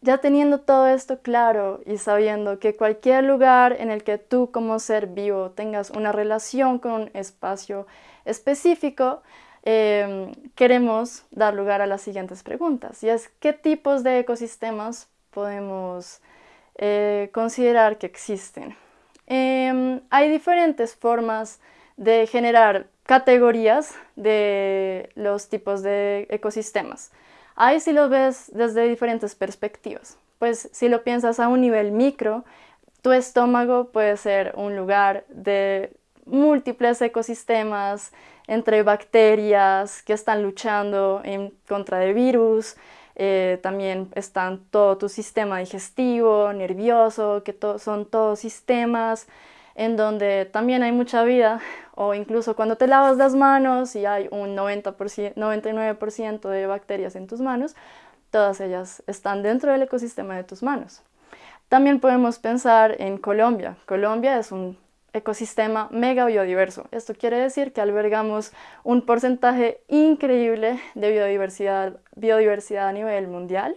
Ya teniendo todo esto claro y sabiendo que cualquier lugar en el que tú como ser vivo tengas una relación con un espacio específico, em, queremos dar lugar a las siguientes preguntas. Y es, ¿qué tipos de ecosistemas podemos eh, considerar que existen? Em, hay diferentes formas de generar categorías de los tipos de ecosistemas. Ahí sí lo ves desde diferentes perspectivas. Pues si lo piensas a un nivel micro, tu estómago puede ser un lugar de múltiples ecosistemas entre bacterias que están luchando en contra de virus, eh, también están todo tu sistema digestivo, nervioso, que son todos sistemas en donde también hay mucha vida, o incluso cuando te lavas las manos y hay un 90%, 99% de bacterias en tus manos, todas ellas están dentro del ecosistema de tus manos. También podemos pensar en Colombia. Colombia es un ecosistema mega biodiverso. Esto quiere decir que albergamos un porcentaje increíble de biodiversidad, biodiversidad a nivel mundial.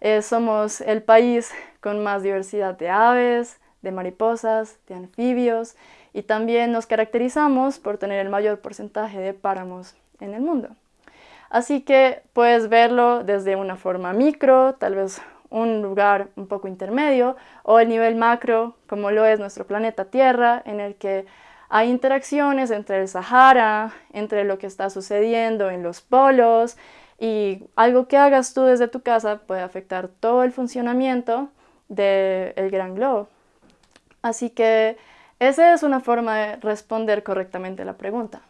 Eh, somos el país con más diversidad de aves, de mariposas, de anfibios y también nos caracterizamos por tener el mayor porcentaje de páramos en el mundo. Así que puedes verlo desde una forma micro, tal vez un lugar un poco intermedio, o el nivel macro, como lo es nuestro planeta Tierra, en el que hay interacciones entre el Sahara, entre lo que está sucediendo en los polos, y algo que hagas tú desde tu casa puede afectar todo el funcionamiento del gran globo. Así que esa es una forma de responder correctamente la pregunta.